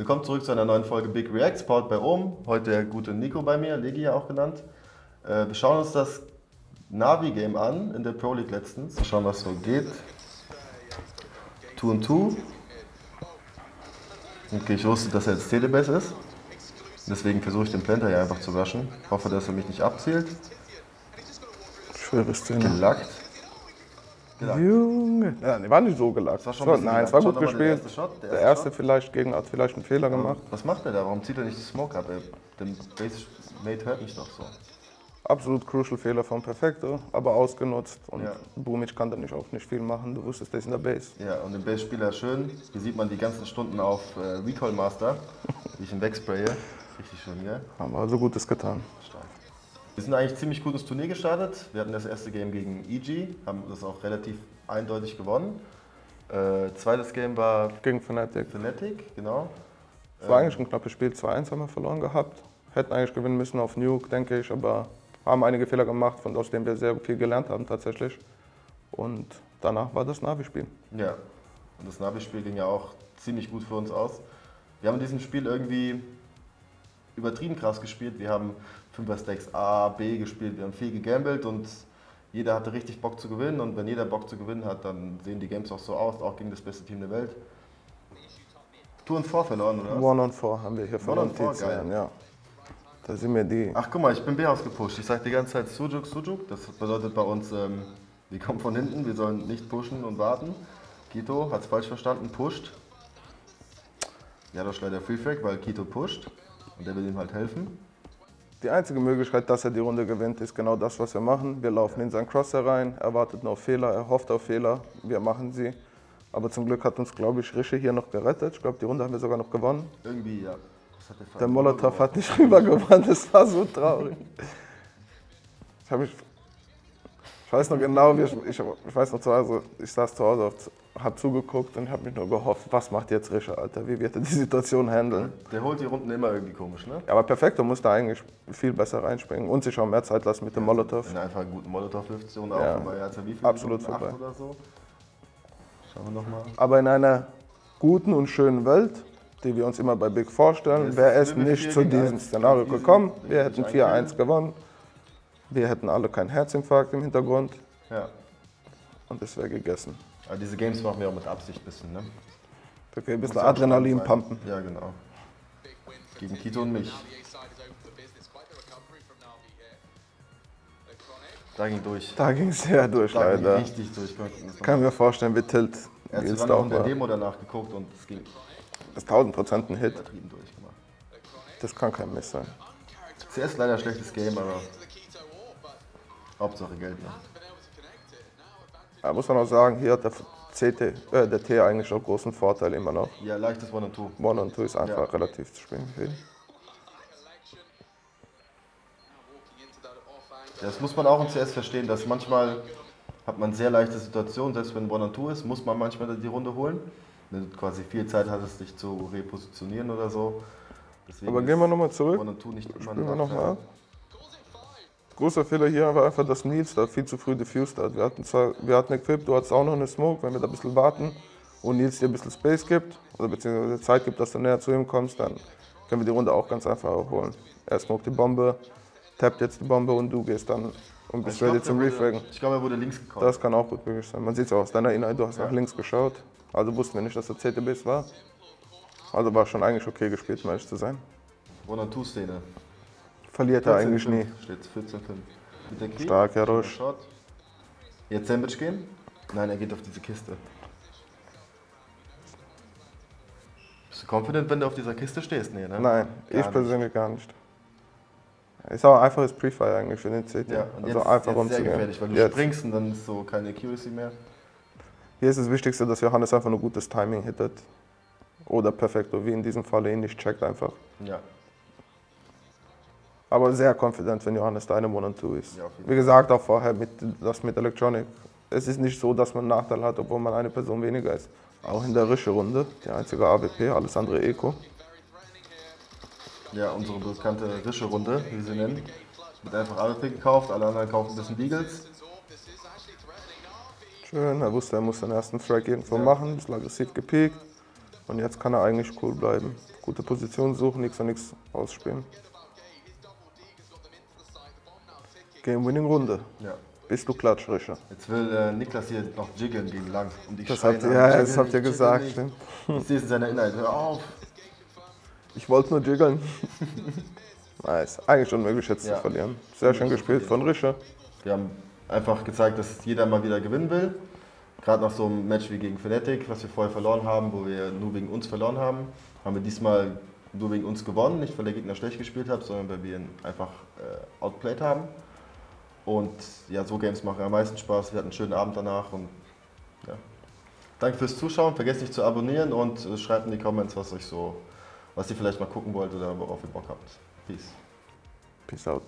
Willkommen zurück zu einer neuen Folge Big Reacts, powered bei Ohm. Heute der gute Nico bei mir, Legi ja auch genannt. Äh, wir schauen uns das Navi-Game an in der Pro League letztens. Mal schauen, was so geht. 2 und 2. Okay, ich wusste, dass er jetzt Telebase ist. Deswegen versuche ich den Planter hier einfach zu waschen. Hoffe, dass er mich nicht abzielt. Schwere Szene. Gelackt. Gelackt. Junge. Ja, die war nicht so gelackt. Es war schon nein, es war gut doch mal der gespielt. erste Shot, der Der erste erste Shot. vielleicht gegen hat vielleicht einen Fehler gemacht. Was macht er da? Warum zieht er nicht die Smoke ab? Der Base Mate hört mich doch so. Absolut crucial Fehler von Perfecto, aber ausgenutzt. Und Ja. Bumic kann da nicht auch nicht viel machen. Du wusstest, der ist in der Base. Ja, und den Base-Spieler schön. Hier sieht man die ganzen Stunden auf äh, Recall Master, wie ich ihn wegspraye. Richtig schön, gell? Haben wir also Gutes getan. Stark. Wir sind eigentlich ziemlich gut ins Turnier gestartet. Wir hatten das erste Game gegen EG, haben das auch relativ eindeutig gewonnen. Äh, zweites Game war Gegen Fnatic. Fnatic, genau. Es war eigentlich ein knappes Spiel. 2-1 haben wir verloren gehabt. Hätten eigentlich gewinnen müssen auf Nuke, denke ich, aber haben einige Fehler gemacht, von aus denen wir sehr viel gelernt haben tatsächlich. Und danach war das Navi-Spiel. Ja, und das Navi-Spiel ging ja auch ziemlich gut für uns aus. Wir haben in diesem Spiel irgendwie übertrieben krass gespielt. Wir haben 5er Stacks A, B gespielt, wir haben viel gegambelt und jeder hatte richtig Bock zu gewinnen. Und wenn jeder Bock zu gewinnen hat, dann sehen die Games auch so aus, auch gegen das beste Team der Welt. Tour und 4 verloren, oder? One on four haben wir hier verloren, on four, T2, geil. ja. Da sind wir die. Ach guck mal, ich bin B-Haus gepusht. Ich sag die ganze Zeit Sujuk, Sujuk. Das bedeutet bei uns, ähm, wir kommen von hinten, wir sollen nicht pushen und warten. Kito hat es falsch verstanden, pusht. Ja, das leider Free Frag, weil Kito pusht. Und der will ihm halt helfen. Die einzige Möglichkeit, dass er die Runde gewinnt, ist genau das, was wir machen. Wir laufen in seinen Cross herein, er wartet nur auf Fehler, er hofft auf Fehler, wir machen sie. Aber zum Glück hat uns, glaube ich, Rische hier noch gerettet. Ich glaube, die Runde haben wir sogar noch gewonnen. Irgendwie, ja. Der Molotow hat nicht rübergewandt, das war so traurig. Ich, hab mich, ich weiß noch genau, wie ich, ich, ich weiß noch zu Hause, ich saß zu Hause, habe zugeguckt und habe mich nur gehofft, was macht jetzt Rische, Alter, wie wird er die Situation handeln? Der holt die Runden immer irgendwie komisch, ne? Ja, aber perfekt, du musst da eigentlich viel besser reinspringen und sich auch mehr Zeit lassen mit dem Molotow. Wenn einfach einen guten Molotow wirft und auch Ja. vorbei. Er hat ja wie viel? Absolut Minuten? Vorbei. oder so. Schauen wir nochmal. Aber in einer guten und schönen Welt, die wir uns immer bei Big vorstellen, wäre es nicht zu diesem. Szenario gekommen. Wir hätten einkriegen. 4-1 gewonnen. Wir hätten alle keinen Herzinfarkt im Hintergrund Ja. und es wäre gegessen. Aber diese Games machen wir auch mit Absicht ein bisschen, ne? Okay, ein bisschen Adrenalin pumpen. Ja, genau. Gegen Kito und mich. Da ging durch. Da ging es sehr durch, Da ging leider. richtig durch. Kann mir vorstellen, wie Tilt Er hat sogar noch der. Demo danach geguckt und es ging Das ist 1000 Prozent ein Hit. Das kann kein Miss sein. CS leider ein schlechtes Game, aber Hauptsache Geld, ne? Da muss man auch sagen, hier hat der, CT, äh, der T eigentlich auch großen Vorteil immer noch. Ja, leichtes One and Two. One und Two ist einfach Ja. relativ zu spielen. Ja, Das muss man auch im CS verstehen, dass manchmal hat man sehr leichte Situationen, selbst wenn One and Two ist, muss man manchmal die Runde holen. Wenn du quasi viel Zeit hattest, dich zu repositionieren oder so. Deswegen Aber gehen wir nochmal zurück. One and Two nicht immer Spielen wir nochmal ab. Großer Fehler hier war einfach, dass Nils da viel zu früh diffused hat. Wir hatten zwar, wir hatten Equip, du hattest auch noch eine Smoke, wenn wir da ein bisschen warten und Nils dir ein bisschen Space gibt, oder beziehungsweise Zeit gibt, dass du näher zu ihm kommst, dann können wir die Runde auch ganz einfach holen. Er smoked die Bombe, tappt jetzt die Bombe und du gehst dann und bist ready zum Refragen. Ich glaube, er wurde links gekauft. Das kann auch gut möglich sein. Man sieht es auch aus deiner Inhalt, du hast nach links geschaut. Also wussten wir nicht, dass der CTBs war. Also war schon eigentlich okay gespielt, um ehrlich zu sein. One and Two Szene. Verliert er eigentlich nie. Steht 14-5. Mit der Key. Stark, Jarosch. Shot. Jetzt Sandwich gehen? Nein, er geht auf diese Kiste. Bist du confident, wenn du auf dieser Kiste stehst? Nee, ne? Nein, Gar ich nicht. persönlich gar nicht. Ist aber ein einfaches Pre-Fire eigentlich für den CT. Ja, und also jetzt, einfach jetzt sehr gefährlich, weil du Jetzt. springst und dann ist so keine Accuracy mehr. Hier ist das Wichtigste, dass Johannes einfach nur gutes Timing hittet. Oder perfekto, wie in diesem Falle ihn nicht checkt einfach. Ja. Aber sehr confident, wenn Johannes da eine One and Two ist. Ja, Wie gesagt, auch vorher mit, das mit Electronic. Es ist nicht so, dass man einen Nachteil hat, obwohl man eine Person weniger ist. Auch in der Rische-Runde, die einzige AWP, alles andere Eco. Ja, unsere bekannte Rische-Runde, wie wir sie nennen. Wird einfach AWP gekauft, alle anderen kaufen ein bisschen Deagles. Schön, er wusste, er muss den ersten Frag irgendwo Ja. machen, bisschen aggressiv gepiekt. Und jetzt kann er eigentlich cool bleiben. Gute Position suchen, nichts und nichts ausspielen. Game-Winning-Runde. Ja. Bist du klatsch, Rische? Jetzt will äh, Niklas hier noch jiggeln gegen Lang. Und ich Das habt, ja, "Jiggle das habt ihr gesagt. nicht." ne? Ich sehe es in seiner Inhalt. Hör auf! Ich wollte nur jiggeln. nice. Eigentlich unmöglich jetzt Ja. zu verlieren. Sehr schön gespielt von Rische. Wir haben einfach gezeigt, dass jeder mal wieder gewinnen will. Gerade nach so einem Match wie gegen Fnatic, was wir vorher verloren haben, wo wir nur wegen uns verloren haben, haben wir diesmal nur wegen uns gewonnen. Nicht, weil der Gegner schlecht gespielt hat, sondern weil wir ihn einfach äh, outplayed haben. Und ja, so Games machen am meisten Spaß. Wir hatten einen schönen Abend danach und ja. Danke fürs Zuschauen. Vergesst nicht zu abonnieren und äh, schreibt in die Comments, was euch so, was ihr vielleicht mal gucken wollt oder worauf ihr Bock habt. Peace. Peace out.